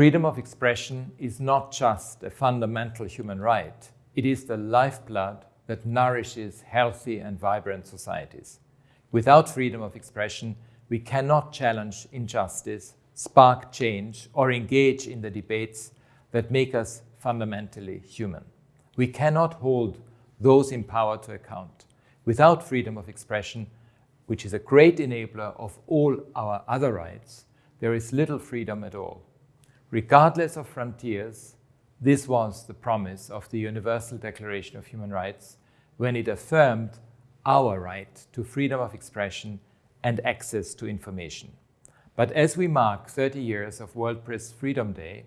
Freedom of expression is not just a fundamental human right, it is the lifeblood that nourishes healthy and vibrant societies. Without freedom of expression, we cannot challenge injustice, spark change, or engage in the debates that make us fundamentally human. We cannot hold those in power to account. Without freedom of expression, which is a great enabler of all our other rights, there is little freedom at all. Regardless of frontiers, this was the promise of the Universal Declaration of Human Rights when it affirmed our right to freedom of expression and access to information. But as we mark 30 years of World Press Freedom Day,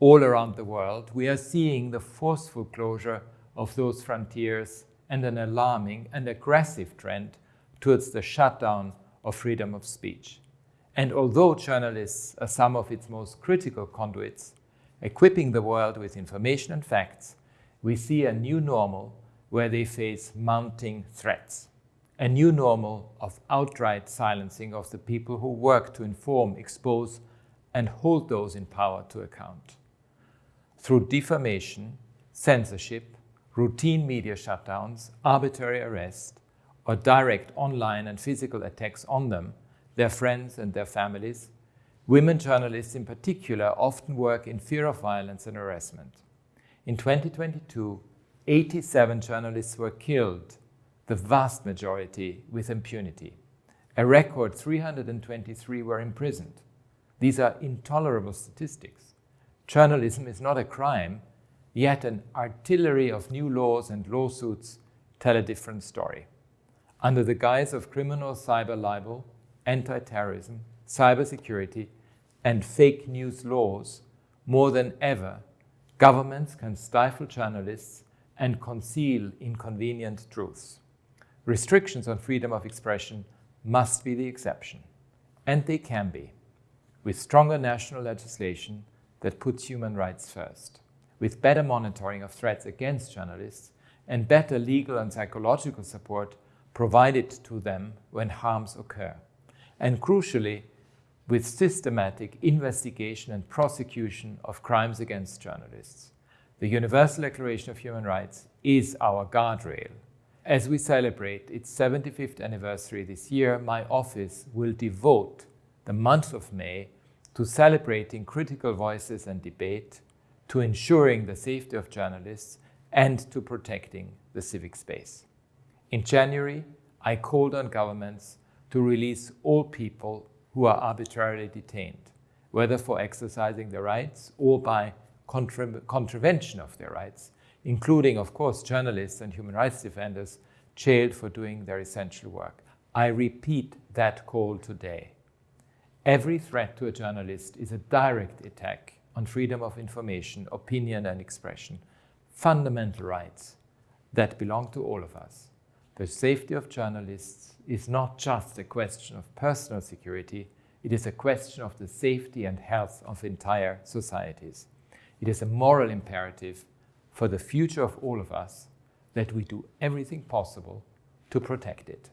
all around the world, we are seeing the forceful closure of those frontiers and an alarming and aggressive trend towards the shutdown of freedom of speech. And although journalists are some of its most critical conduits, equipping the world with information and facts, we see a new normal where they face mounting threats. A new normal of outright silencing of the people who work to inform, expose, and hold those in power to account. Through defamation, censorship, routine media shutdowns, arbitrary arrest, or direct online and physical attacks on them, their friends and their families, women journalists in particular often work in fear of violence and harassment. In 2022, 87 journalists were killed, the vast majority with impunity. A record 323 were imprisoned. These are intolerable statistics. Journalism is not a crime, yet an artillery of new laws and lawsuits tell a different story. Under the guise of criminal cyber libel, anti-terrorism, cybersecurity, and fake news laws, more than ever, governments can stifle journalists and conceal inconvenient truths. Restrictions on freedom of expression must be the exception, and they can be, with stronger national legislation that puts human rights first, with better monitoring of threats against journalists, and better legal and psychological support provided to them when harms occur and crucially, with systematic investigation and prosecution of crimes against journalists. The Universal Declaration of Human Rights is our guardrail. As we celebrate its 75th anniversary this year, my office will devote the month of May to celebrating critical voices and debate, to ensuring the safety of journalists, and to protecting the civic space. In January, I called on governments to release all people who are arbitrarily detained, whether for exercising their rights or by contra contravention of their rights, including, of course, journalists and human rights defenders jailed for doing their essential work. I repeat that call today. Every threat to a journalist is a direct attack on freedom of information, opinion and expression, fundamental rights that belong to all of us. The safety of journalists is not just a question of personal security, it is a question of the safety and health of entire societies. It is a moral imperative for the future of all of us that we do everything possible to protect it.